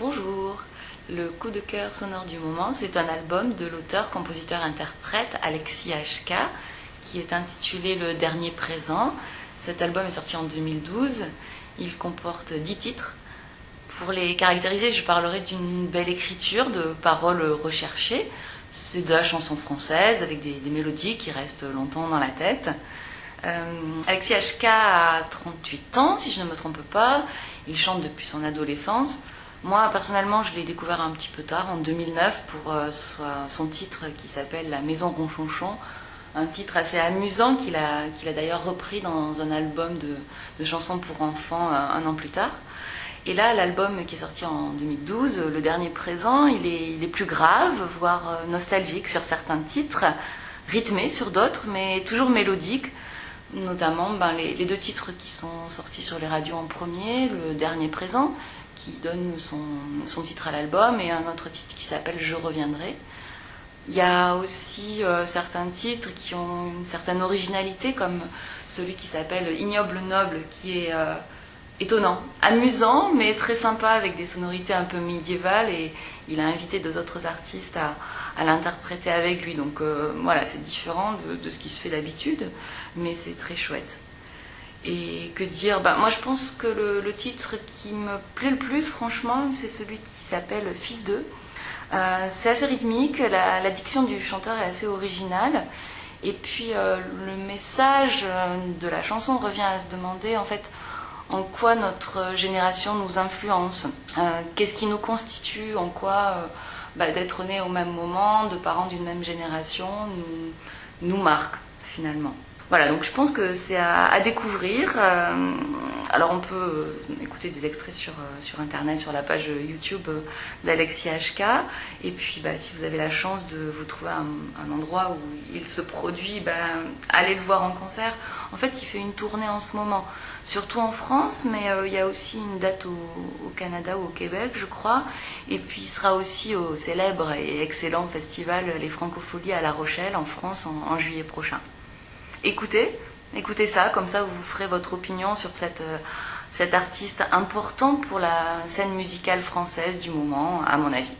Bonjour. Le coup de cœur sonore du moment, c'est un album de l'auteur, compositeur, interprète Alexis HK, qui est intitulé Le Dernier Présent. Cet album est sorti en 2012. Il comporte 10 titres. Pour les caractériser, je parlerai d'une belle écriture, de paroles recherchées. C'est de la chanson française avec des, des, mélodies qui restent longtemps dans la tête. Euh, Alexis HK a 38 ans, si je ne me trompe pas. Il chante depuis son adolescence. Moi, personnellement, je l'ai découvert un petit peu tard, en 2009, pour euh, son titre qui s'appelle La Maison Ronchonchon. Un titre assez amusant qu'il a, d'ailleurs repris dans un album de, chansons pour enfants un, euh, un, an plus tard. Et là, l'album qui est sorti en 2012, le dernier présent, il est, plus grave, voire euh, nostalgique sur certains titres, rythmé sur d'autres, mais toujours mélodique. Notamment ben, les deux titres qui sont sortis sur les radios en premier, le dernier présent, qui donne son, son titre à l'album, et un autre titre qui s'appelle Je reviendrai. Il y a aussi euh, certains titres qui ont une certaine originalité, comme celui qui s'appelle Ignoble Noble, qui est euh, étonnant, amusant, mais très sympa, avec des sonorités un peu médiévales, et il a invité d'autres artistes à, à l'interpréter avec lui. Donc euh, voilà, c'est différent de, de, ce qui se fait d'habitude, mais c'est très chouette. Et que dire bah, Moi, je pense que le, titre qui me plaît le plus, franchement, c'est celui qui s'appelle Fils d'eux. Euh, c'est assez rythmique, la, diction du chanteur est assez originale. Et puis, euh, le message de la chanson revient à se demander, en fait, en quoi notre génération nous influence, euh, qu'est-ce qui nous constitue, en quoi bah, d'être né au même moment, de parents d'une même génération, nous, nous marque, finalement. Voilà, donc je pense que c'est à, découvrir. Euh, alors on peut écouter des extraits sur, euh, sur Internet, sur la page YouTube d'Alexis HK. Et puis bah, si vous avez la chance de vous trouver un, endroit où il se produit, bah, allez le voir en concert. En fait, il fait une tournée en ce moment, surtout en France, mais euh, il y a aussi une date au, Canada ou au Québec, je crois. Et puis il sera aussi au célèbre et excellent festival Les Francopholies à La Rochelle, en France, en juillet prochain écoutez, écoutez ça, comme ça vous ferez votre opinion sur cette, euh, cet artiste important pour la scène musicale française du moment, à mon avis.